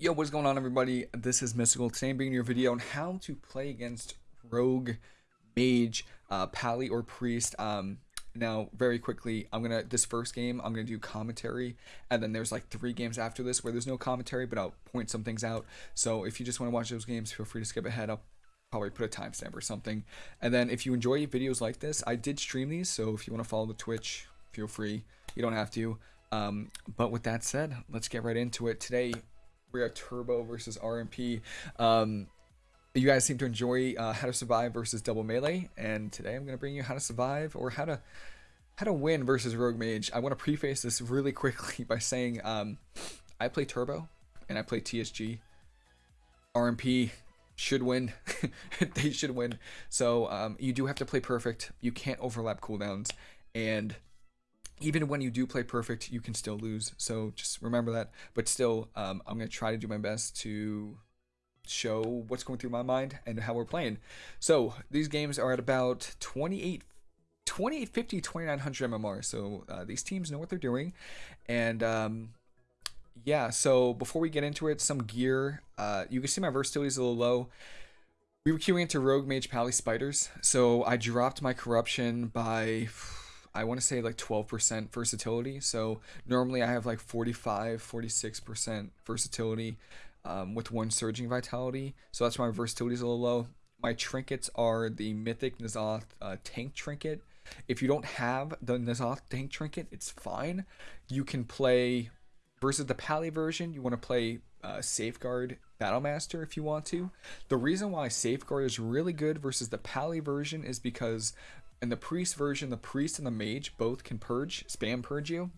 Yo, what's going on everybody? This is Mystical. Today I'm bringing you a video on how to play against Rogue, Mage, uh, Pally, or Priest. Um, now, very quickly, I'm gonna, this first game, I'm gonna do commentary, and then there's like three games after this where there's no commentary, but I'll point some things out. So if you just wanna watch those games, feel free to skip ahead. I'll probably put a timestamp or something. And then if you enjoy videos like this, I did stream these, so if you wanna follow the Twitch, feel free. You don't have to. Um, but with that said, let's get right into it. Today, we are Turbo versus RMP. Um, you guys seem to enjoy uh, how to survive versus double melee, and today I'm gonna bring you how to survive or how to how to win versus Rogue Mage. I want to preface this really quickly by saying um, I play Turbo and I play TSG. RMP should win. they should win. So um, you do have to play perfect. You can't overlap cooldowns, and even when you do play perfect, you can still lose. So just remember that. But still, um, I'm going to try to do my best to show what's going through my mind and how we're playing. So these games are at about 28 2850 2900 mmr so uh, these teams know what they're doing and um, yeah so before we get into it some gear uh, you can see my versatility is a little low we were queuing into rogue mage pally spiders so i dropped my corruption by I want to say like 12% versatility. So normally I have like 45, 46% versatility um, with one surging vitality. So that's why my versatility is a little low. My trinkets are the Mythic N'Zoth uh, tank trinket. If you don't have the N'Zoth tank trinket, it's fine. You can play versus the Pally version. You want to play uh, Safeguard Battlemaster if you want to. The reason why Safeguard is really good versus the Pally version is because in the priest version, the priest and the mage both can purge, spam purge you.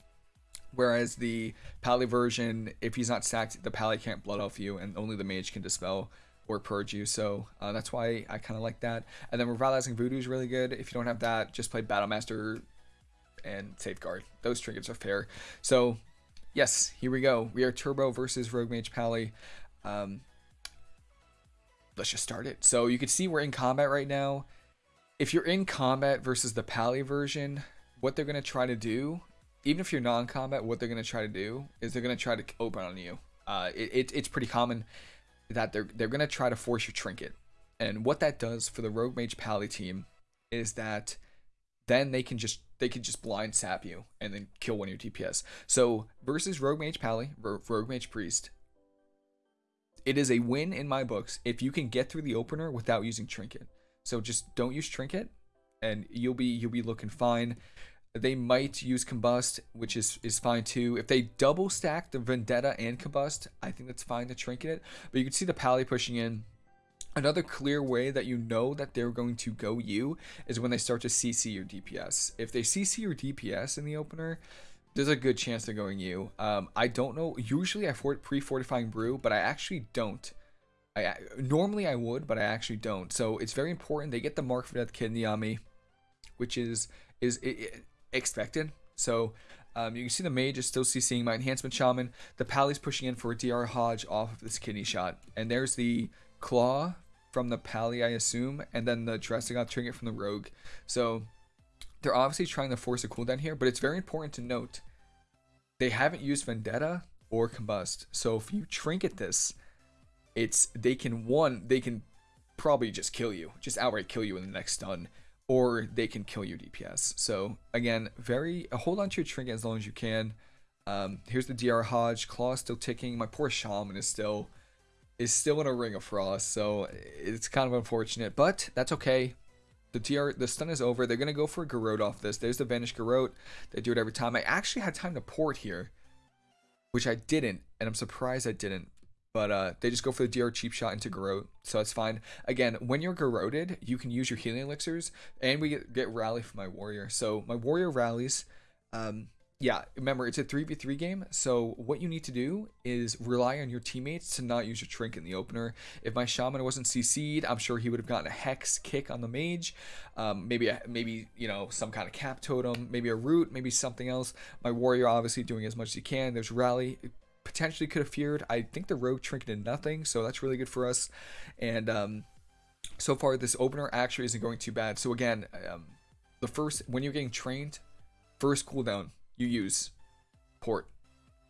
Whereas the pally version, if he's not sacked, the pally can't blood off you, and only the mage can dispel or purge you. So uh, that's why I kind of like that. And then revitalizing voodoo is really good. If you don't have that, just play battlemaster and safeguard. Those trinkets are fair. So yes, here we go. We are turbo versus rogue mage pally. Um, let's just start it. So you can see we're in combat right now if you're in combat versus the Pally version, what they're going to try to do, even if you're non-combat, what they're going to try to do is they're going to try to open on you. Uh, it, it, it's pretty common that they're, they're going to try to force your trinket. And what that does for the Rogue Mage Pally team is that then they can just they can just blind sap you and then kill one of your DPS. So versus Rogue Mage Pally, Rogue Mage Priest, it is a win in my books if you can get through the opener without using Trinket. So just don't use trinket, and you'll be you'll be looking fine. They might use combust, which is is fine too. If they double stack the vendetta and combust, I think that's fine to trinket it. But you can see the pally pushing in. Another clear way that you know that they're going to go you is when they start to CC your DPS. If they CC your DPS in the opener, there's a good chance they're going you. Um, I don't know. Usually I for pre-fortifying brew, but I actually don't. I normally I would, but I actually don't. So it's very important they get the mark for death kidney on me, which is is it, expected. So um, you can see the mage is still CCing my enhancement shaman. The pally's pushing in for a DR Hodge off of this kidney shot, and there's the claw from the pally, I assume, and then the Dressing trinket from the rogue. So they're obviously trying to force a cooldown here, but it's very important to note they haven't used Vendetta or Combust. So if you trinket this, it's they can one they can probably just kill you, just outright kill you in the next stun, or they can kill your DPS. So again, very hold on to your trinket as long as you can. Um, here's the DR Hodge claw still ticking. My poor shaman is still is still in a ring of frost, so it's kind of unfortunate, but that's okay. The DR, the stun is over. They're gonna go for a Garrote off this. There's the Vanished Garrote. They do it every time. I actually had time to port here, which I didn't, and I'm surprised I didn't. But uh, they just go for the DR cheap shot into Garrote, so that's fine. Again, when you're Garroted, you can use your healing elixirs, and we get, get rally from my warrior. So my warrior rallies. Um, yeah, remember it's a 3v3 game, so what you need to do is rely on your teammates to not use your trinket in the opener. If my shaman wasn't CC'd, I'm sure he would have gotten a hex kick on the mage, um, maybe a, maybe you know some kind of cap totem, maybe a root, maybe something else. My warrior obviously doing as much as he can. There's rally, potentially could have feared. I think the rogue trinketed nothing, so that's really good for us. And um, so far, this opener actually isn't going too bad. So again, um, the first when you're getting trained, first cooldown you use port.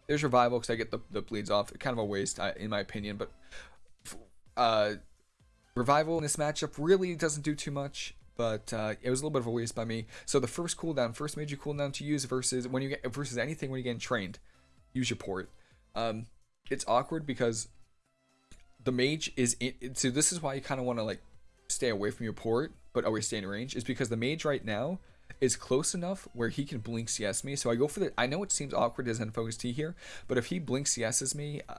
there's revival because I get the, the bleeds off. Kind of a waste in my opinion, but uh, revival in this matchup really doesn't do too much. But uh, it was a little bit of a waste by me. So the first cooldown, first major cooldown to use versus when you get versus anything when you get trained, use your port. Um, it's awkward because the mage is in, so this is why you kind of want to like stay away from your port, but always stay in range. Is because the mage right now is close enough where he can blink CS me. So I go for the. I know it seems awkward as Zen Focus Tea here, but if he blink CSs me, uh,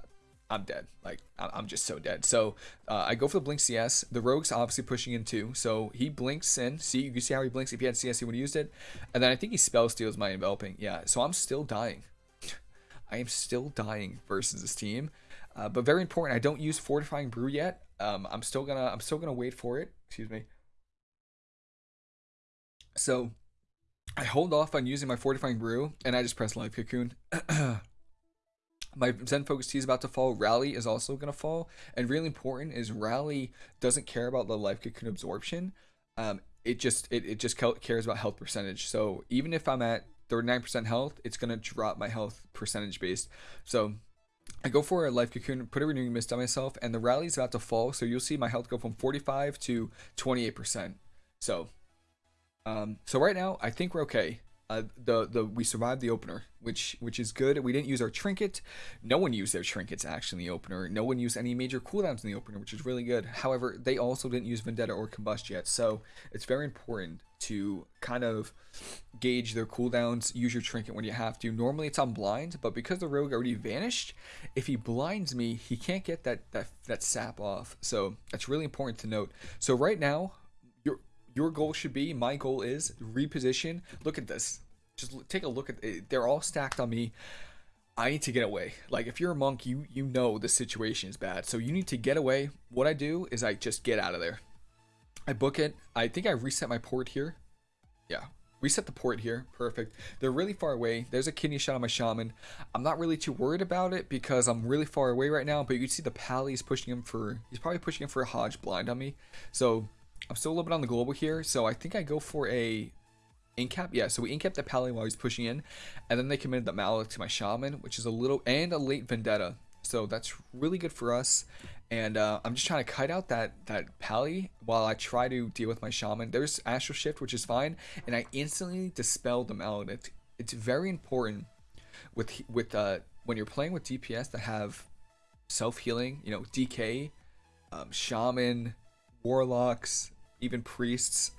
I'm dead. Like I'm just so dead. So uh, I go for the blink CS. The rogue's obviously pushing in too. So he blinks in. See, you can see how he blinks. If he had CS, he would have used it. And then I think he spell steals my enveloping. Yeah. So I'm still dying. I am still dying versus this team. Uh, but very important. I don't use fortifying brew yet. Um, I'm still gonna. I'm still gonna wait for it. Excuse me. So I hold off on using my fortifying brew and I just press life cocoon. my Zen Focus Tea is about to fall. Rally is also going to fall. And really important is Rally doesn't care about the life cocoon absorption. Um, it just it, it just cares about health percentage. So even if I'm at 39% health, it's going to drop my health percentage based. So I go for a life cocoon, put a renewing mist on myself, and the rally is about to fall. So you'll see my health go from 45 to 28%. So um, so right now, I think we're okay. Uh, the the we survived the opener, which which is good. We didn't use our trinket. No one used their trinkets actually in the opener. No one used any major cooldowns in the opener, which is really good. However, they also didn't use Vendetta or Combust yet, so it's very important to kind of gauge their cooldowns. Use your trinket when you have to. Normally it's on blind, but because the rogue already vanished, if he blinds me, he can't get that that that sap off. So that's really important to note. So right now, your your goal should be, my goal is reposition. Look at this. Just take a look at it. They're all stacked on me. I need to get away. Like if you're a monk, you you know the situation is bad. So you need to get away. What I do is I just get out of there. I book it. I think I reset my port here. Yeah. Reset the port here. Perfect. They're really far away. There's a kidney shot on my shaman. I'm not really too worried about it because I'm really far away right now. But you can see the pally's pushing him for... He's probably pushing him for a Hodge blind on me. So I'm still a little bit on the global here, so I think I go for a incap. Yeah, so we incap the Pally while he's pushing in, and then they committed the Malak to my Shaman, which is a little, and a late Vendetta. So that's really good for us. And uh, I'm just trying to kite out that, that Pally while I try to deal with my Shaman. There's Astral Shift, which is fine, and I instantly dispelled the Maledict. It's very important with with uh, when you're playing with DPS that have self-healing, you know, DK, um, Shaman, Warlocks, even priests,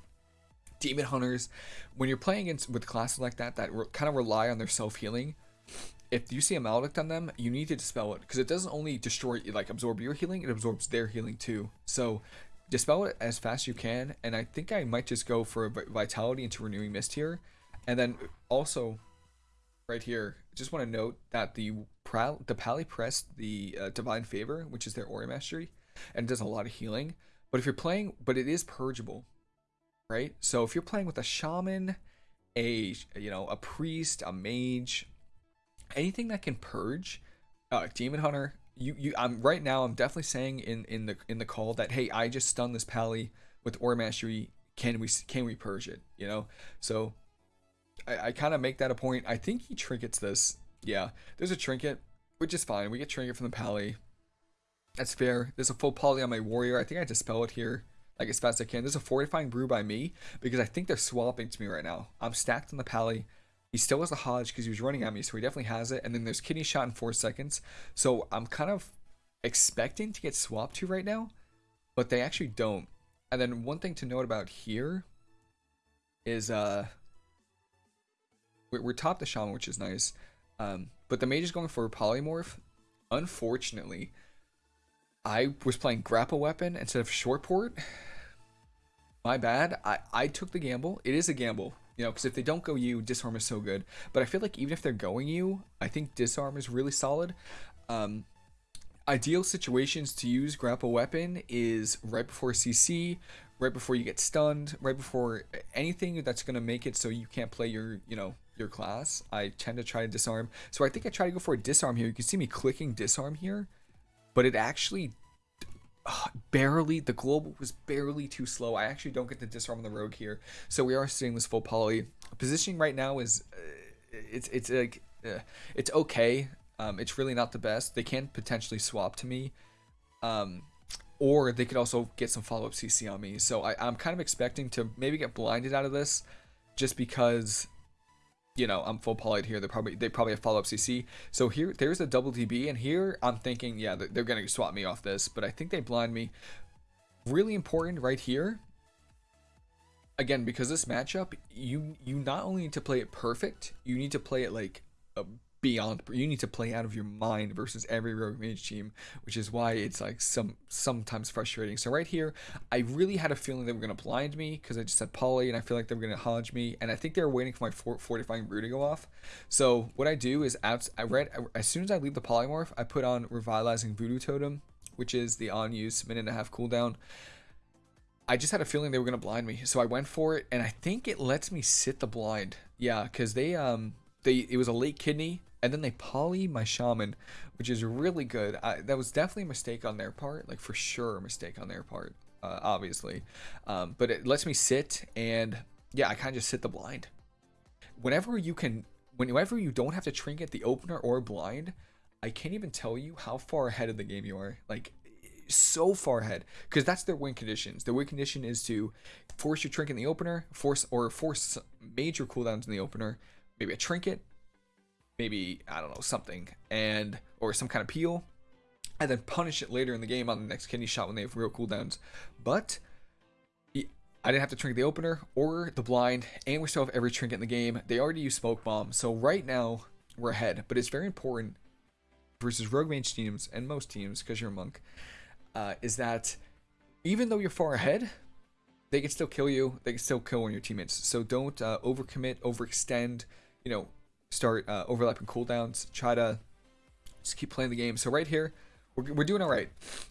demon hunters. When you're playing with classes like that that re- kind of rely on their self healing, if you see a maledict on them, you need to dispel it because it doesn't only destroy like absorb your healing, it absorbs their healing too. So dispel it as fast as you can. And I think I might just go for vitality into renewing mist here, and then also right here, just want to note that the the Pally pressed the uh, divine favor, which is their aura mastery, and does a lot of healing. But if you're playing, but it is purgeable, right? So if you're playing with a shaman, a you know a priest, a mage, anything that can purge, uh, demon hunter. You you I'm right now. I'm definitely saying in in the in the call that hey, I just stunned this pally with aura mastery. Can we can we purge it? You know, so I, I kind of make that a point. I think he trinkets this. Yeah, there's a trinket, which is fine. We get trinket from the pally. That's fair. There's a full poly on my warrior. I think I dispel it here like as fast as I can. There's a fortifying brew by me because I think they're swapping to me right now. I'm stacked on the pally. He still has a Hodge because he was running at me, so he definitely has it. And then there's kidney shot in four seconds. So I'm kind of expecting to get swapped to right now, but they actually don't. And then one thing to note about here is uh we're, we're top the shaman, which is nice. Um, but the mage is going for polymorph. Unfortunately, I was playing grapple weapon instead of short port. My bad. I, I took the gamble. It is a gamble, you know, because if they don't go you, disarm is so good. But I feel like even if they're going you, I think disarm is really solid. Um, ideal situations to use grapple weapon is right before CC, right before you get stunned, right before anything that's going to make it so you can't play your, you know, your class. I tend to try to disarm. So I think I try to go for a disarm here. You can see me clicking disarm here but it actually barely the global was barely too slow. I actually don't get to disarm on the rogue here, so we are seeing this full poly positioning right now is uh, it's it's like uh, it's okay. Um, it's really not the best. They can potentially swap to me. Um, or they could also get some follow-up CC on me. So I, I'm kind of expecting to maybe get blinded out of this just because you know, I'm full polyed here. They probably they probably have follow up CC. So here there's a double DB, and here I'm thinking, yeah, they're gonna swap me off this, but I think they blind me. Really important right here. Again, because this matchup, you you not only need to play it perfect, you need to play it like a beyond you need to play out of your mind versus every rogue mage team which is why it's like some sometimes frustrating. So right here i really had a feeling they were going to blind me because i just said poly and i feel like they were going to hodge me and i think they were waiting for my fortifying brew to go off. So what i do is i read as soon as i leave the polymorph i put on revitalizing voodoo totem which is the on use minute and a half cooldown. I just had a feeling they were gonna blind me, so I went for it, and I think it lets me sit the blind. Yeah, because they um they it was a late kidney, and then they poly my shaman, which is really good. I, that was definitely a mistake on their part, like for sure a mistake on their part, uh, obviously. Um, but it lets me sit, and yeah, I kind of just sit the blind. Whenever you can, whenever you don't have to trinket the opener or blind, I can't even tell you how far ahead of the game you are. Like so far ahead because that's their win conditions. Their win condition is to force your trinket in the opener, force or force major cooldowns in the opener, maybe a trinket, maybe I don't know something, and or some kind of peel, and then punish it later in the game on the next kidney shot when they have real cooldowns. But I didn't have to trinket the opener or the blind, and we still have every trinket in the game. They already use smoke bomb, so right now we're ahead. But it's very important versus rogue mage teams and most teams because you're a monk. Uh, is that even though you're far ahead, they can still kill you. They can still kill one of your teammates. So don't uh, overcommit, overextend. You know, start uh, overlapping cooldowns, try to just keep playing the game. So right here, we're, we're doing all right.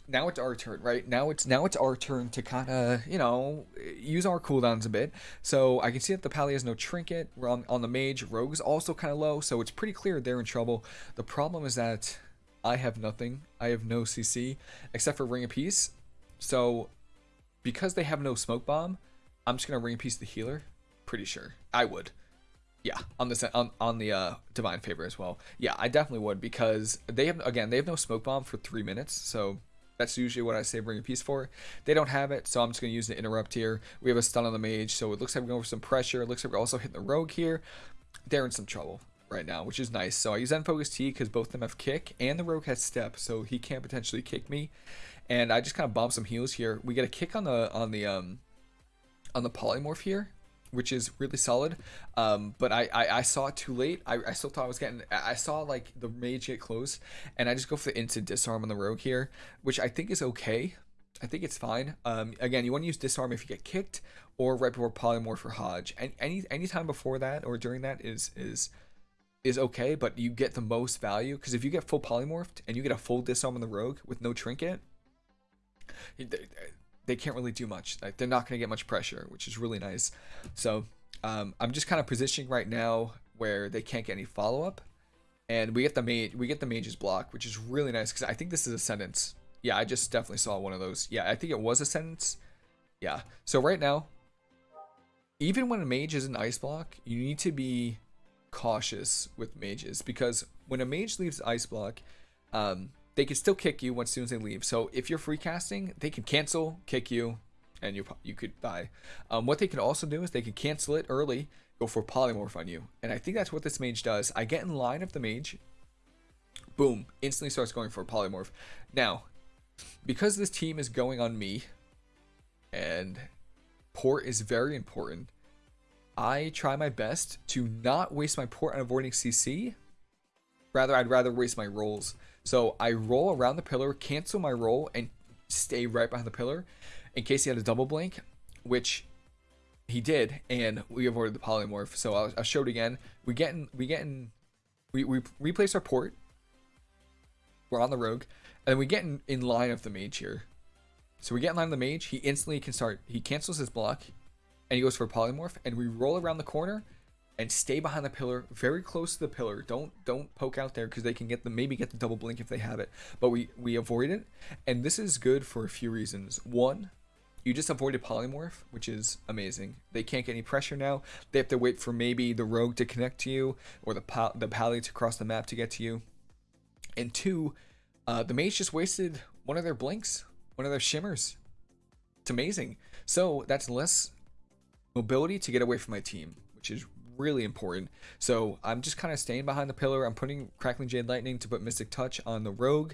Now it's our turn, right? Now it's now it's our turn to kind of you know use our cooldowns a bit. So I can see that the Pally has no trinket. We're on, on the mage. Rogue is also kind of low, so it's pretty clear they're in trouble. The problem is that I have nothing. I have no CC except for Ring of Peace. So because they have no smoke bomb, I'm just gonna Ring of Peace the healer. Pretty sure I would. Yeah, on the on, on the uh, divine favor as well. Yeah, I definitely would because they have again they have no smoke bomb for three minutes, so that's usually what I say bring a piece for. They don't have it, so I'm just gonna use the interrupt here. We have a stun on the mage, so it looks like we're going for some pressure. It looks like we're also hitting the rogue here. They're in some trouble right now, which is nice. So I use Zen Focus Tea because both of them have kick and the rogue has step, so he can't potentially kick me. And I just kind of bomb some heals here. We get a kick on the on the um on the polymorph here which is really solid. Um, but I, I, I, saw it too late. I, I still thought I was getting. I saw like the mage get close, and I just go for the instant disarm on the rogue here, which I think is okay. I think it's fine. Um, again, you want to use disarm if you get kicked, or right before polymorph or hodge. And any any time before that or during that is is is okay, but you get the most value because if you get full polymorphed and you get a full disarm on the rogue with no trinket, they can't really do much. Like they're not going to get much pressure, which is really nice. So um, I'm just kind of positioning right now where they can't get any follow up, and we get the mage we get the mage's block, which is really nice because I think this is a sentence. Yeah, I just definitely saw one of those. Yeah, I think it was a sentence. Yeah. So right now, even when a mage is an ice block, you need to be cautious with mages because when a mage leaves ice block, um, they can still kick you once soon as they leave. So if you're free casting, they can cancel, kick you, and you you could die. Um, what they can also do is they can cancel it early, go for polymorph on you, and I think that's what this mage does. I get in line of the mage, boom, instantly starts going for polymorph. Now, because this team is going on me, and port is very important. I try my best to not waste my port on avoiding CC. Rather, I'd rather waste my rolls. So I roll around the pillar, cancel my roll, and stay right behind the pillar in case he had a double blink, which he did, and we avoided the polymorph. So I'll, I'll show it again. We get in, we get in, we, we replace our port. We're on the rogue, and we get in, in line of the mage here. So we get in line of the mage. He instantly can start. He cancels his block, and he goes for a polymorph, and we roll around the corner and stay behind the pillar, very close to the pillar. Don't don't poke out there because they can get the maybe get the double blink if they have it. But we we avoid it, and this is good for a few reasons. One, you just avoided polymorph, which is amazing. They can't get any pressure now. They have to wait for maybe the rogue to connect to you or the pal- the pally to cross the map to get to you. And two, uh, the mage just wasted one of their blinks, one of their shimmers. It's amazing. So that's less mobility to get away from my team, which is really important. So I'm just kind of staying behind the pillar. I'm putting Crackling Jade Lightning to put Mystic Touch on the Rogue,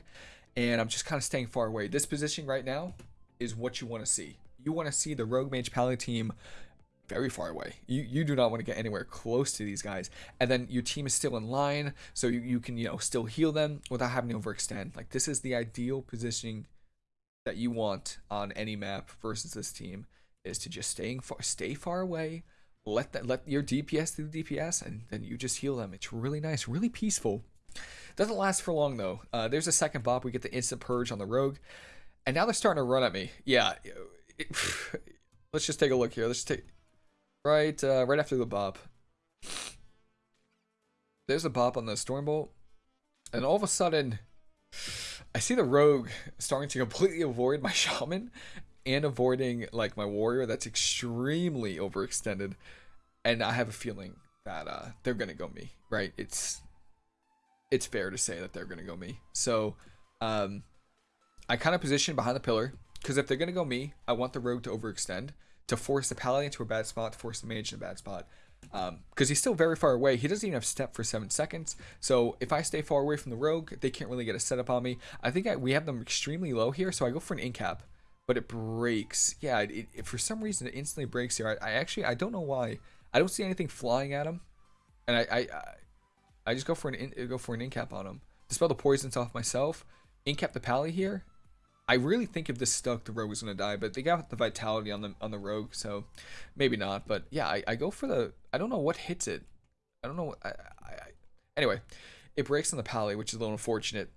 and I'm just kind of staying far away. This position right now is what you want to see. You want to see the Rogue Mage Pally team very far away. You you do not want to get anywhere close to these guys. And then your team is still in line, so you, you can, you know, still heal them without having to overextend. Like this is the ideal positioning that you want on any map versus this team is to just staying far stay far away, let that let your DPS do the DPS, and then you just heal them. It's really nice, really peaceful. Doesn't last for long though. Uh, there's a second bop. We get the instant purge on the rogue, and now they're starting to run at me. Yeah, it, let's just take a look here. Let's take right uh, right after the bop. There's a bop on the stormbolt, and all of a sudden, I see the rogue starting to completely avoid my shaman and avoiding like my warrior that's extremely overextended and i have a feeling that uh they're gonna go me right it's it's fair to say that they're gonna go me so um i kind of position behind the pillar because if they're gonna go me i want the rogue to overextend to force the paladin into a bad spot to force the mage in a bad spot because um, he's still very far away. He doesn't even have step for seven seconds. So if I stay far away from the rogue, they can't really get a setup on me. I think I, we have them extremely low here, so I go for an incap but it breaks. Yeah, it, it, for some reason it instantly breaks here. I, I, actually I don't know why. I don't see anything flying at him, and I I, I just go for an in, go for an incap on him. Dispel the poisons off myself. Incap the pally here. I really think if this stuck, the rogue was gonna die, but they got the vitality on the on the rogue, so maybe not. But yeah, I, I go for the. I don't know what hits it. I don't know. I, I, I anyway, it breaks on the pally, which is a little unfortunate.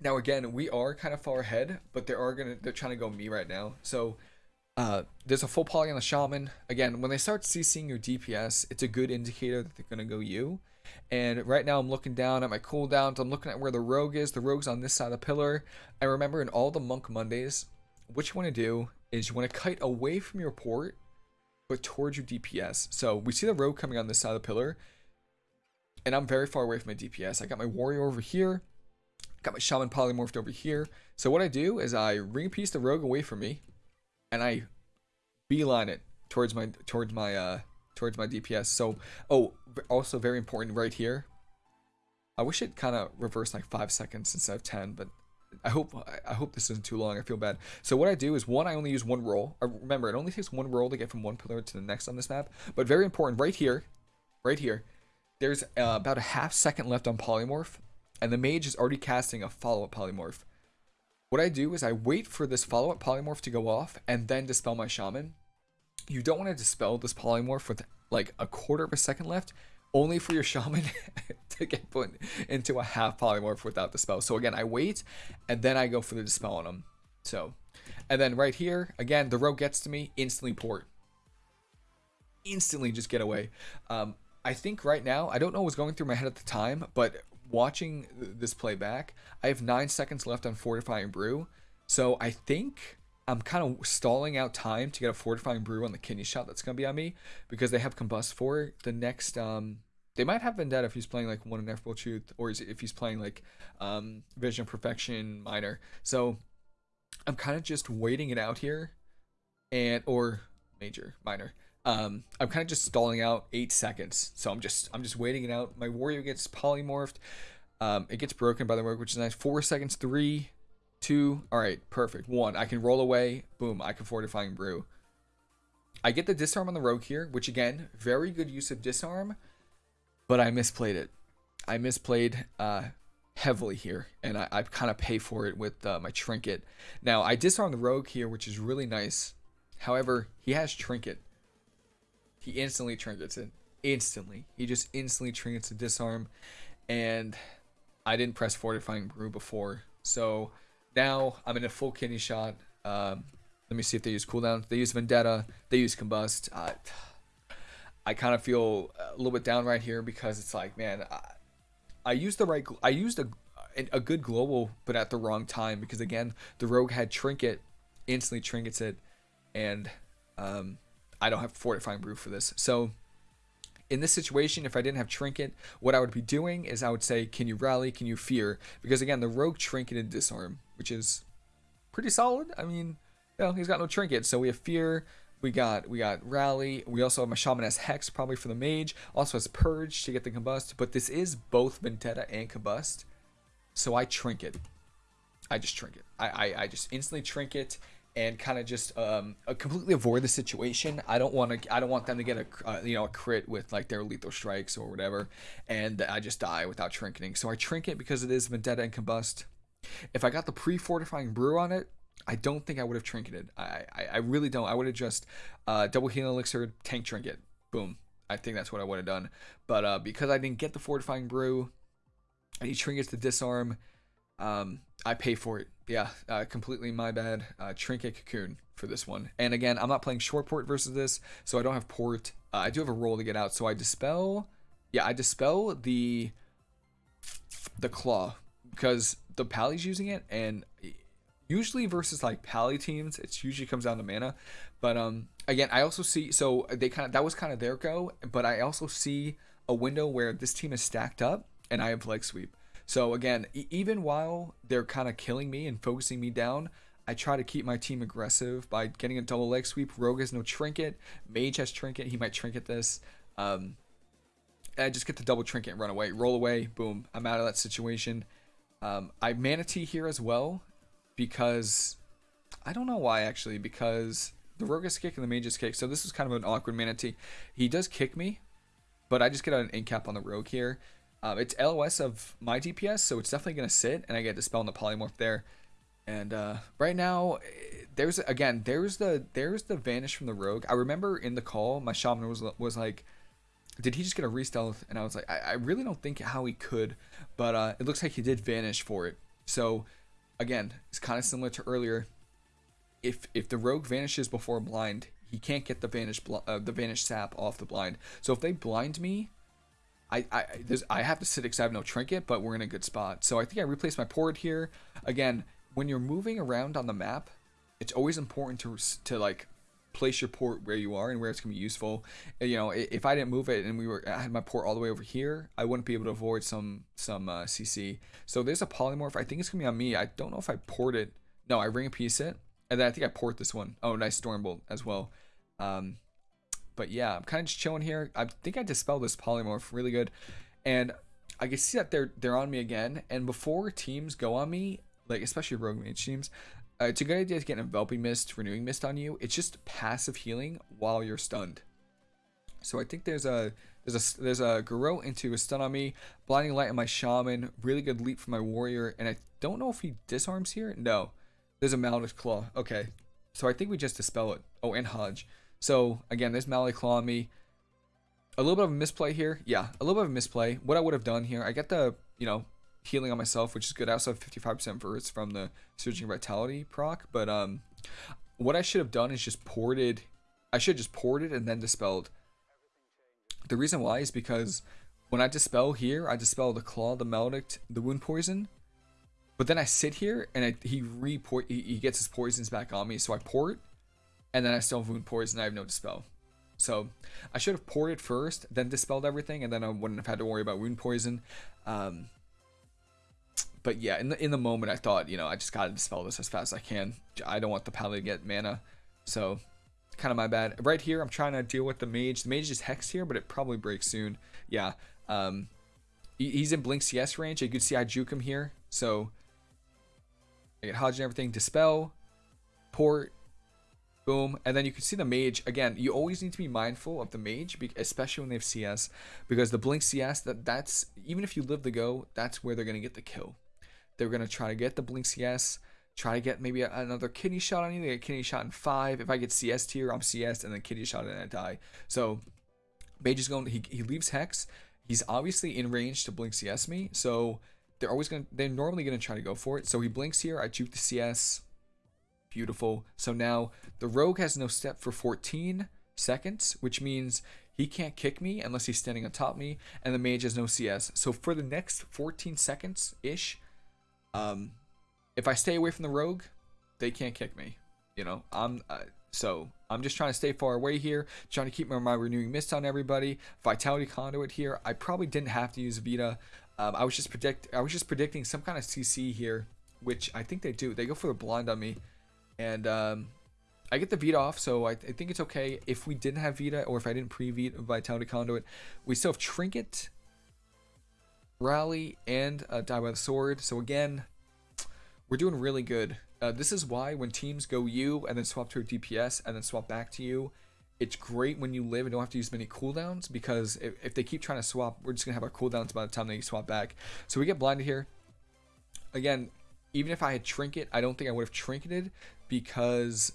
Now again, we are kind of far ahead, but they are gonna they're trying to go me right now. So uh, there's a full poly on the shaman. Again, when they start CCing your DPS, it's a good indicator that they're gonna go you. And right now I'm looking down at my cooldowns. I'm looking at where the rogue is. The rogue's on this side of the pillar. I remember in all the monk Mondays, what you want to do is you want to kite away from your port, but towards your DPS. So we see the rogue coming on this side of the pillar, and I'm very far away from my DPS. I got my warrior over here. Got my shaman polymorphed over here. So what I do is I ring piece the rogue away from me, and I beeline it towards my towards my uh towards my DPS. So oh, also very important right here. I wish it kind of reversed like five seconds instead of ten, but I hope I hope this isn't too long. I feel bad. So what I do is one, I only use one roll. Uh, remember, it only takes one roll to get from one pillar to the next on this map. But very important, right here, right here, there's uh, about a half second left on polymorph and the mage is already casting a follow-up polymorph. What I do is I wait for this follow-up polymorph to go off and then dispel my shaman. You don't want to dispel this polymorph with like a quarter of a second left, only for your shaman to get put into a half polymorph without the spell. So again, I wait and then I go for the dispel on him. So, and then right here, again, the rogue gets to me, instantly port. Instantly just get away. Um, I think right now, I don't know what's going through my head at the time, but watching this playback, I have nine seconds left on Fortifying Brew. So I think I'm kind of stalling out time to get a Fortifying Brew on the kidney shot that's going to be on me because they have Combust for the next. Um, they might have Vendetta if he's playing like one Ineffable Truth or if he's playing like um, Vision Perfection Minor. So I'm kind of just waiting it out here and or Major Minor um, I'm kind of just stalling out eight seconds, so I'm just I'm just waiting it out. My warrior gets polymorphed. Um, it gets broken by the work, which is nice. Four seconds, three, two. All right, perfect. One, I can roll away. Boom, I can fortifying brew. I get the disarm on the rogue here, which again, very good use of disarm, but I misplayed it. I misplayed uh, heavily here, and I, I kind of pay for it with uh, my trinket. Now, I disarm the rogue here, which is really nice. However, he has trinket. He instantly trinkets it. Instantly. He just instantly trinkets a disarm. And I didn't press Fortifying Brew before. So now I'm in a full kidney shot. Um, let me see if they use cooldown. They use Vendetta. They use Combust. Uh, I kind of feel a little bit down right here because it's like, man, I, I used the right. I used a a good global, but at the wrong time because again, the rogue had trinket, instantly trinkets it, and um, I don't have fortifying brew for this. So in this situation, if I didn't have Trinket, what I would be doing is I would say, can you rally? Can you fear? Because again, the Rogue Trinket and Disarm, which is pretty solid. I mean, you know, he's got no Trinket. So we have Fear, we got we got Rally. We also have my Shaman as Hex probably for the Mage. Also has Purge to get the Combust. But this is both Vendetta and Combust. So I Trinket. I just Trinket. I, I, I just instantly Trinket and kind of just um, uh, completely avoid the situation. I don't want to. I don't want them to get a uh, you know a crit with like their lethal strikes or whatever, and I just die without trinketing. So I trinket because it is vendetta and combust. If I got the pre-fortifying brew on it, I don't think I would have trinketed. I I, I really don't. I would have just uh, double healing elixir, tank trinket, boom. I think that's what I would have done. But uh, because I didn't get the fortifying brew, and he trinkets to disarm, um, I pay for it. Yeah, uh, completely my bad. Uh, Trinket Cocoon for this one. And again, I'm not playing short port versus this, so I don't have port. Uh, I do have a roll to get out, so I dispel. Yeah, I dispel the the claw because the Pally's using it, and usually versus like Pally teams, it usually comes down to mana. But um, again, I also see so they kind of that was kind of their go, but I also see a window where this team is stacked up, and I have leg sweep. So again, e- even while they're kind of killing me and focusing me down, I try to keep my team aggressive by getting a double leg sweep. Rogue has no trinket. Mage has trinket. He might trinket this. Um, I just get the double trinket and run away. Roll away. Boom. I'm out of that situation. Um, I Mana Tea here as well because I don't know why actually because the rogue is kick and the mage is kick. So this is kind of an awkward Mana Tea. He does kick me, but I just get an in cap on the rogue here. Um, it's LOS of my DPS, so it's definitely going to sit, and I get Dispel on the Polymorph there. And uh, right now, there's again, there's the there's the vanish from the rogue. I remember in the call, my shaman was was like, "Did he just get a re-stealth?" And I was like, I, I really don't think how he could, but uh, it looks like he did vanish for it. So again, it's kind of similar to earlier. If if the rogue vanishes before blind, he can't get the vanish uh, the vanish sap off the blind. So if they blind me, I I I have to sit because I have no trinket, but we're in a good spot. So I think I replaced my port here. Again, when you're moving around on the map, it's always important to to like place your port where you are and where it's gonna be useful. You know, if I didn't move it and we were I had my port all the way over here, I wouldn't be able to avoid some some uh, CC. So there's a polymorph. I think it's gonna be on me. I don't know if I port it. No, I Ring of Peace it, and then I think I port this one. Oh, nice stormbolt as well. Um, but yeah, I'm kind of just chilling here. I think I dispelled this polymorph really good, and I can see that they're they're on me again. And before teams go on me, like especially rogue mage teams, uh, it's a good idea to get enveloping mist, renewing mist on you. It's just passive healing while you're stunned. So I think there's a there's a there's a Garrote into a stun on me, blinding light on my shaman, really good leap for my warrior, and I don't know if he disarms here. No, there's a Maledict Claw. Okay, so I think we just dispel it. Oh, and Hodge. So again, there's Maledict Claw on me. A little bit of a misplay here. Yeah, a little bit of a misplay. What I would have done here, I get the, you know, healing on myself, which is good. I also have 55% verse from the Surging Vitality proc. But um, what I should have done is just ported. I should have just ported and then dispelled. The reason why is because when I dispel here, I dispel the Claw, the Maledict, the Wound Poison. But then I sit here and I, he re he, he gets his poisons back on me. So I port and then I still have wound poison. I have no dispel. So I should have poured it first, then dispelled everything, and then I wouldn't have had to worry about wound poison. Um, but yeah, in the in the moment, I thought, you know, I just gotta dispel this as fast as I can. I don't want the pally to get mana, so kind of my bad. Right here, I'm trying to deal with the mage. The mage is hex here, but it probably breaks soon. Yeah, um, he's in blink CS range. You could see I juke him here, so I get Hodge and everything. Dispel, port, boom. And then you can see the mage. Again you always need to be mindful of the mage especially when they have cs because the blink cs that that's even if you live the go that's where they're going to get the kill. They're going to try to get the blink cs try to get maybe another kidney shot on you. They get kidney shot in five. If i get cs tier i'm cs and then kidney shot and i die. So mage is going he, he leaves hex. He's obviously in range to blink cs me. So they're always going to they're normally going to try to go for it. So he blinks here. I juke the cs Beautiful. So now the rogue has no step for 14 seconds, which means he can't kick me unless he's standing on top me, and the mage has no CS. So for the next 14 seconds ish, um, if I stay away from the rogue, they can't kick me. You know, I'm uh, So I'm just trying to stay far away here, trying to keep my, my renewing mist on everybody. Vitality conduit here. I probably didn't have to use Vita. Um, I was just predict I was just predicting some kind of CC here, which I think they do. They go for the blind on me, and um, I get the Vita off, so I, I, think it's okay. If we didn't have Vita, or if I didn't pre-Vita Vitality Conduit, we still have Trinket, Rally, and uh, Die by the Sword. So again, we're doing really good. Uh, this is why when teams go you and then swap to a DPS and then swap back to you, it's great when you live and don't have to use many cooldowns because if, if they keep trying to swap, we're just going to have our cooldowns by the time they swap back. So we get blinded here. Again, even if I had Trinket, I don't think I would have Trinketed because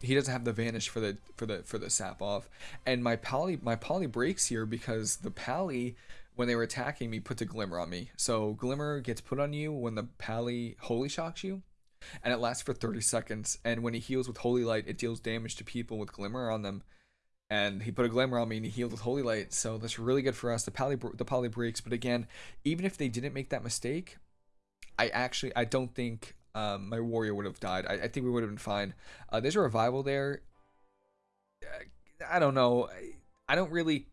he doesn't have the vanish for the for the for the sap off. And my pally my poly breaks here because the pally when they were attacking me put a glimmer on me. So glimmer gets put on you when the pally holy shocks you and it lasts for 30 seconds. And when he heals with Holy Light, it deals damage to people with Glimmer on them. And he put a Glimmer on me and he healed with Holy Light, so that's really good for us. The poly the poly breaks, but again, even if they didn't make that mistake, I actually I don't think um, my warrior would have died. I, I think we would have been fine. Uh, there's a revival there. I don't know. I, I don't really.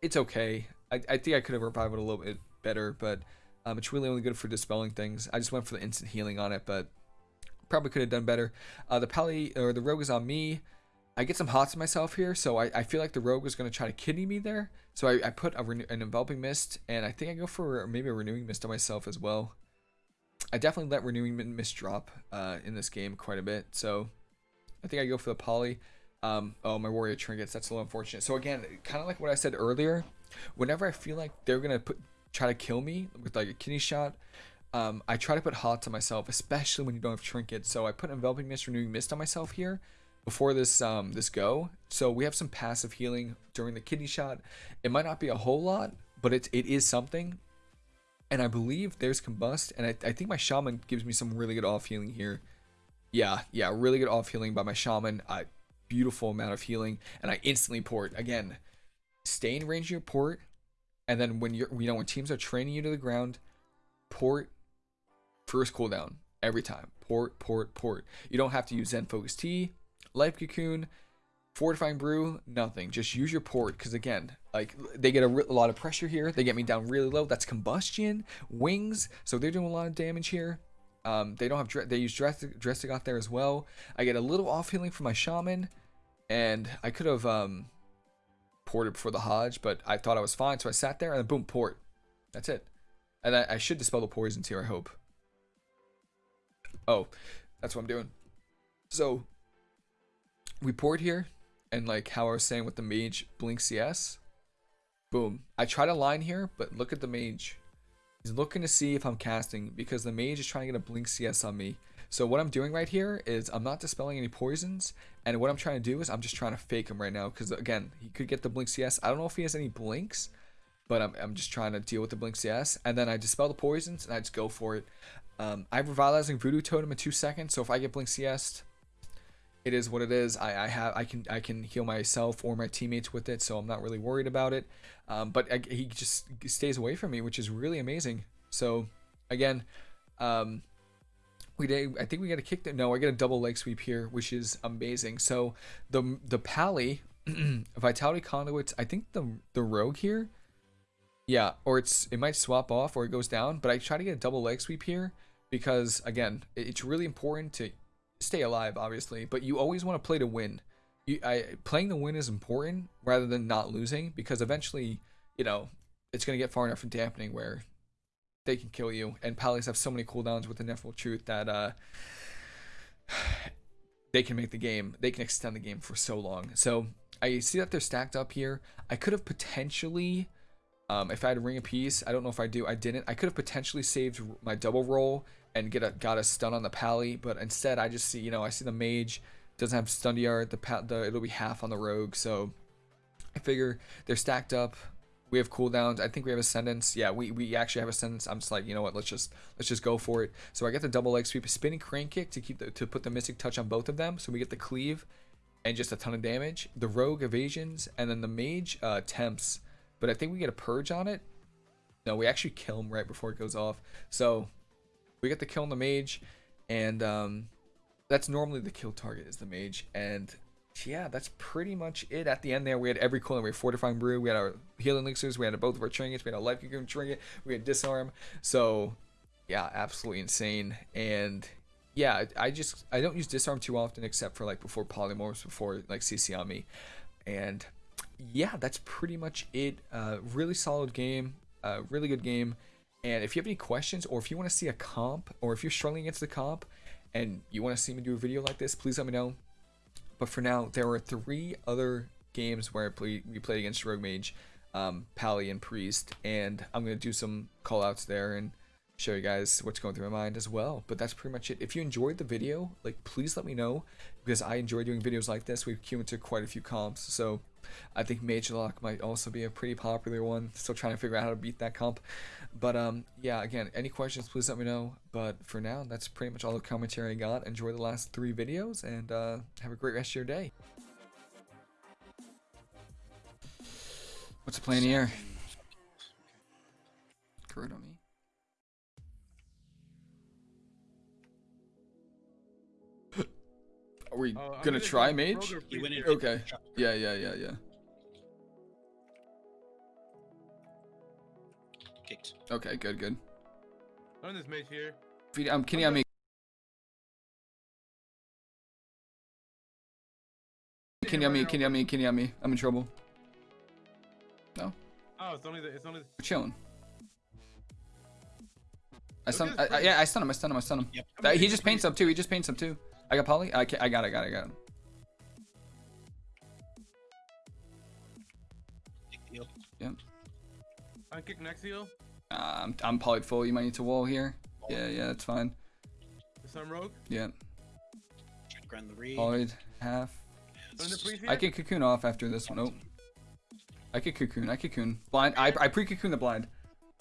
It's okay. I, I think I could have revived it a little bit better, but um, it's really only good for dispelling things. I just went for the instant healing on it, but probably could have done better. Uh, the pally or the rogue is on me. I get some hots myself here, so I, I feel like the rogue is going to try to kidney me there. So I, I put a an enveloping mist, and I think I go for maybe a renewing mist on myself as well. I definitely let renewing mist drop uh, in this game quite a bit, so I think I go for the poly. Um, oh, my warrior trinkets. That's a little unfortunate. So again, kind of like what I said earlier, whenever I feel like they're gonna put try to kill me with like a kidney shot, um, I try to put hot on myself, especially when you don't have trinkets. So I put enveloping mist, renewing mist on myself here before this um, this go. So we have some passive healing during the kidney shot. It might not be a whole lot, but it, it is something. And I believe there's combust, and I, I think my shaman gives me some really good off healing here. Yeah, yeah, really good off healing by my shaman. Uh, beautiful amount of healing, and I instantly port again. Stay in range of your port, and then when you're you know when teams are training you to the ground, port First cooldown every time. Port, port, port. You don't have to use Zen Focus Tea, Life Cocoon, Fortifying Brew, nothing. Just use your port because again, like they get a, a, lot of pressure here. They get me down really low. That's combustion, wings. So they're doing a lot of damage here. Um, they don't have they use drastic drastic out there as well. I get a little off healing from my shaman, and I could have um, ported before the Hodge, but I thought I was fine, so I sat there and boom, port. That's it. And I, I should dispel the poisons here. I hope. Oh, that's what I'm doing. So, we poured here, and like how I was saying with the mage blink CS, boom. I tried a line here, but look at the mage. He's looking to see if I'm casting because the mage is trying to get a blink CS on me. So what I'm doing right here is I'm not dispelling any poisons, and what I'm trying to do is I'm just trying to fake him right now because again, he could get the blink CS. I don't know if he has any blinks, but I'm, I'm just trying to deal with the blink CS, and then I dispel the poisons and I just go for it. Um, I have revitalizing voodoo totem in two seconds, so if I get blink CS, it is what it is. I, I have I can I can heal myself or my teammates with it, so I'm not really worried about it. Um, but I, he just stays away from me, which is really amazing. So again, um, we did. I think we got a kick. No, I get a double leg sweep here, which is amazing. So the the pally vitality conduits. I think the the rogue here. Yeah, or it's it might swap off or it goes down, but I try to get a double leg sweep here because again, it's really important to stay alive, obviously, but you always want to play to win. You, I, playing to win is important rather than not losing because eventually, you know, it's gonna get far enough from dampening where they can kill you. And Pallies have so many cooldowns with the Ineffable Truth that uh, they can make the game, they can extend the game for so long. So I see that they're stacked up here. I could have potentially um, if I had a Ring of Peace, I don't know if I do. I didn't. I could have potentially saved my double roll and get a got a stun on the pally, but instead I just see, you know, I see the mage doesn't have stun yard. The, pat the it'll be half on the rogue, so I figure they're stacked up. We have cooldowns. I think we have ascendance. Yeah, we, we actually have ascendance. I'm just like, you know what? Let's just let's just go for it. So I get the double leg sweep, spinning crane kick to keep the, to put the mystic touch on both of them. So we get the cleave and just a ton of damage. The rogue evasions and then the mage uh, temps but I think we get a purge on it. No, we actually kill him right before it goes off. So we get the kill on the mage, and um, that's normally the kill target is the mage. And yeah, that's pretty much it. At the end there, we had every cooldown. We had Fortifying Brew, we had our Healing Elixirs, we had both of our trinkets, we had a Life Cocoon trinket, we had Disarm. So, yeah, absolutely insane. And yeah, I just I don't use Disarm too often except for like before Polymorphs, before like CC on me. And yeah, that's pretty much it. Uh, really solid game, uh, really good game. And if you have any questions or if you want to see a comp or if you're struggling against the comp and you want to see me do a video like this, please let me know. But for now, there are three other games where play, we played against Rogue Mage, um, Pally, and Priest, and I'm going to do some callouts there and show you guys what's going through my mind as well. But that's pretty much it. If you enjoyed the video, like please let me know because I enjoy doing videos like this. We've queued into quite a few comps, so I think Mage Lock might also be a pretty popular one. Still trying to figure out how to beat that comp. But um, yeah, again, any questions, please let me know. But for now, that's pretty much all the commentary I got. Enjoy the last three videos and uh, have a great rest of your day. What's the plan here? Gonna go try mage? He went in. Priest. Okay. Yeah, yeah, yeah, yeah. Kicked. Okay, good, good. Learn this mage here. Feed, um, kidney on me. kidney on me, kidney on me, kidney on me. I'm in trouble. No. Oh, it's only the. It's only. The, We're chilling. I stun, at I, I, yeah, I stun him, I stun him, I stun him. Yep. That- he just paints up too, he just paints up too. I got poly? I, ca- I got it, I got it, I got it. Kick the heal. I kick next heal. Uh, I'm, I'm polyed full, you might need to wall here. Yeah, yeah, that's fine. The Sub Rogue. Yeah, Try grind the read. polyed, half. Learn the priest here. I can cocoon off after this one. Nope. I could cocoon, I cocoon. Blind, I, I pre-cocoon the blind.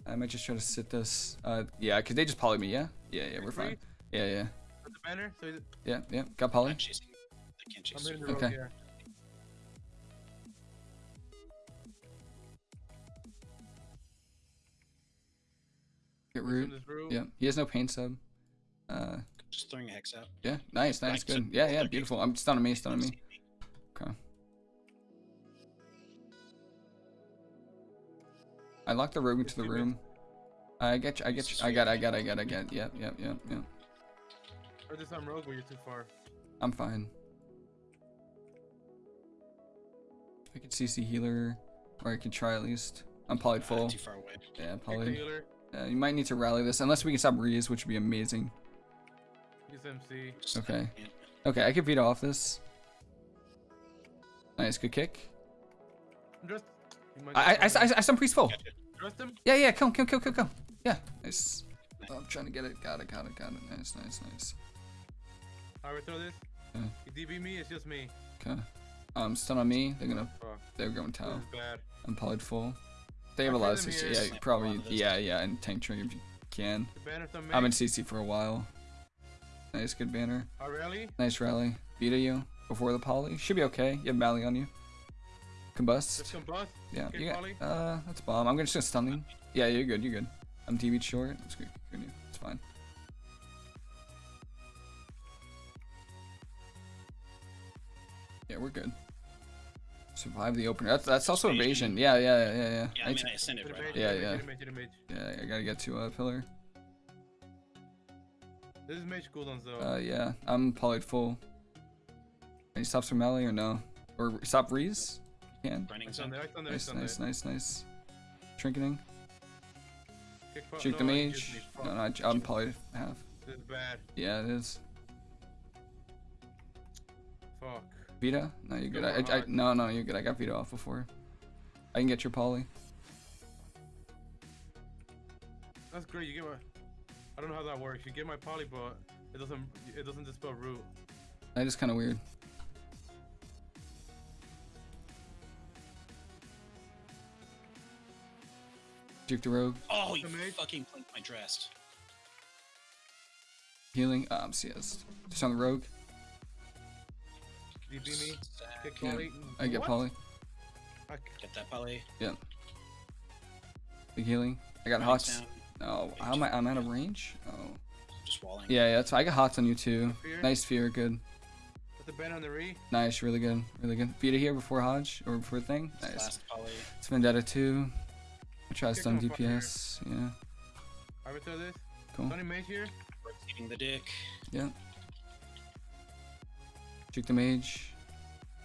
I might just try to sit this. Uh, yeah, cause they just poly me, yeah? Yeah, yeah, we're fine. Yeah, yeah, With the banner. So he's- yeah, yeah. Got poly? Not chasing. I can't I'm chase. the rogue Okay. here. Get Listen root. Yeah, he has no pain sub. Uh, Just throwing a hex out. yeah, nice, nice, Like, good. Yeah, yeah, they're beautiful. I'm stunning me, stunning me. Okay. I locked the rogue into the room. I get you, I get you, I got, I got, I got, I got. Yep, yep, yep, yep. Or the Sub Rogue, but you're too far. I'm fine. I could CC healer, or I could try at least. I'm polyed Uh, full. too far away. Yeah, Kick the polyed. Uh, you might need to rally this, unless we can stop Reese, which would be amazing. Use MC. Okay. Okay, I can veto off this. Nice, good kick. Just. I, I, I, I, I some priest full. Gotcha. Trust him. Yeah, yeah, kill him, kill, kill, kill, kill. Yeah, nice. Oh, I'm trying to get it. Got it, got it, got it. Nice, nice, nice. Alright, throw this. Yeah. You DB me. It's just me. Okay. Um, stun on me. They're gonna, Fuck. they're going This tower. is bad. I'm polyed full. They have a lot of CC. Yeah, probably. one of those. Yeah, yeah, and tank trigger if you can. The banner's on me. I'm in CC for a while. Nice, good banner. Oh, really? Nice rally. Vita you before the poly. Should be okay. You have Mally on you. Combust. Just combust. Yeah, Okay, you got. Uh, that's bomb. I'm gonna just stun you. Yeah, you're good. You're good. I'm TV short. It's good. It's fine. Yeah, we're good. Survive the opener. That's that's also evasion. Evasion. Yeah, yeah, yeah, yeah. Yeah, I I mean, I sent it right. Yeah, yeah. mage, to the mage, to the mage. yeah, I gotta get to uh, pillar. This is mage cooldowns though. Uh, yeah, I'm polyed full. Can you stop some melee or no? Or stop Reese? You Can. Running It's on zone. on there. Nice, nice, nice, nice. Trinketing. Kick po- Juke the no, you just mage. No, no, I- I'm polyed half. This is bad. Yeah, it is. Fuck. Vita? No, you're good. Go I, I, hard. no, no, you're good. I got Vita off before. I can get your poly. That's great. You get my. I don't know how that works. You get my poly, but it doesn't. It doesn't dispel root. That is kind of weird. Juke the rogue. Oh, you The mage. fucking blinked my dress. Healing. Um, CS. Just on the rogue. DB me. Kick Yeah, poly. I get What? poly. I, Get that poly. Yeah. Big healing. I got Running hots. Oh, how am I? I'm out of range. Oh. Just walling. Yeah, yeah. That's. I got hots on you too. Fear? Nice fear. Good. Put the band on the re. Nice, really good, really good. Vita here before Hodge or before thing. Nice. Last poly. It's Vendetta 2. I try to Kick stun him up here. DPS. Yeah, Arbiter this. cool. Tony Mage here. Rotating the dick. Yeah. Juke the mage.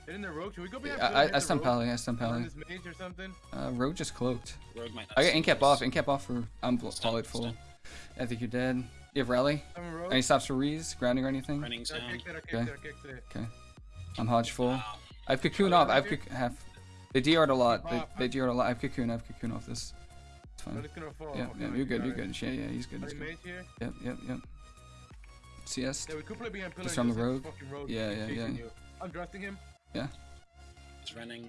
Hit in the rogue. Should we go Yeah, behind? I, pillar, I, hit I stun rogue? Pally, I stun Stun Pally. this mage or something. Uh, Rogue just cloaked. Rogue might not I got incap off, incap off for I'm bl- Stun, polyed full. stun. I think you're dead. You have rally? Summon rogue. Any stops for Rees, grounding or anything? Running's down. kicked it. I kicked Okay. it. I kicked it. Okay. I'm Hodge full. Wow. I have cocoon off. I have cocoon half. They DR'd a lot. They, they DR'd a lot. I have cocoon. I have cocoon off this. It's fine. it's gonna fall. Yeah, yeah, you're good. You're good. Yeah, yeah, he's good. He's good. Yep, yep, yep. CS. Yeah, we could play behind pillar. Just on the road. rogue? Fucking rogue. Yeah, yeah, yeah. You. I'm drafting him. Yeah. He's running.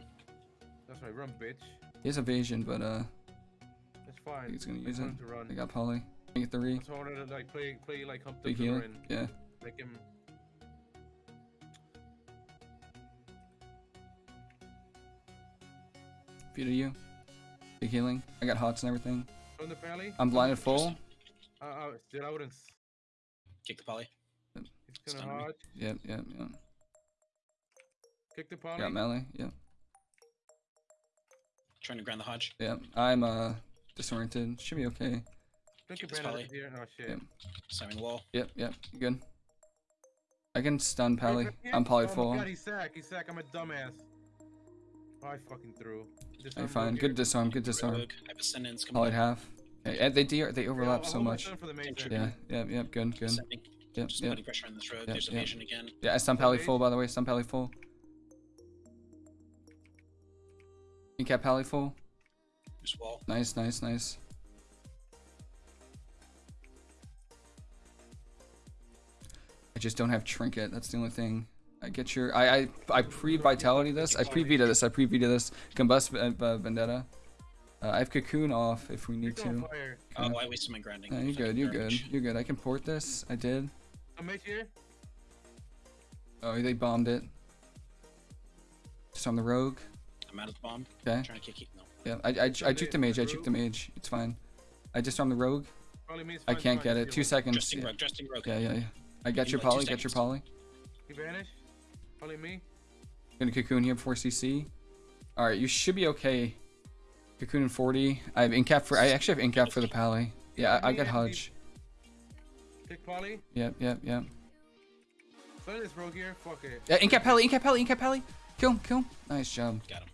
That's right. Run, bitch. He has evasion, but uh, That's I fine. think he's gonna use it. him to run. I got poly. I get three. re. So I wanted to like play, play like hump the Big pillar healer. and Yeah. make him. Feet you. Big healing. I got hots and everything. Run the pally. I'm blinded full. Uh, uh, still I wouldn't. S- Kick the poly. He's gonna Stun me. hodge. Yep, yep, yep. Kick the poly. Got melee. Yep, Trying to ground the Hodge. yep. I'm uh disoriented. Should be okay. Click your This band poly. here. Oh shit. Yep. Slamming wall. Yep, yep. You good? I can stun Pally. I'm polyed oh full. my god, he's sack. He's sack. I'm a dumbass. Oh, I fucking threw. Just I'm unroll fine. here. Good disarm. Good disarm. Rogue. I have Ascendance coming Polyed up. half. Okay, and they DR, they overlap I'll so much. stun For the mage Trigger. there. Yeah, yep, yep. Good, good. Ascending. Yep, Just yep. pressure on this rogue. Yep, There's yep. evasion again. Yeah, I stun Pally full by the way. Stun Pally full. Incap Pally full. There's wall. Nice, nice, nice. I just don't have trinket. That's the only thing. I get your. I I I pre vitality this. I pre vita this. I pre vita this. Combust uh, uh, vendetta. Uh, I have cocoon off if we need to. fire. Oh, Okay. I wasted my grinding. No, you're good. You're good. You're good. I can port this. I did. A mage here. Oh, they bombed it. Just on the rogue. I'm out of the bomb. Okay. Trying to kick it. No. Yeah, I I, I juked the mage. I juked the mage. It's fine. I just on the rogue. Probably means I fine, can't get it. Two heal seconds. Dressing Yeah, rogue. Dressing rogue. yeah, yeah. yeah. I got your me, like, poly. Got your seconds. poly. He vanished. Probably me. Gonna cocoon here before CC. All right, you should be okay. Cocoon in 40. I have incap for. I actually have incap for the pally. Yeah, I, I got Hudge. Kick poly. Yep, yep, yep. Stun this rogue here. Fuck it. Yeah, incap pally, incap pally, incap pally. Kill him, kill him. Nice job. Got him.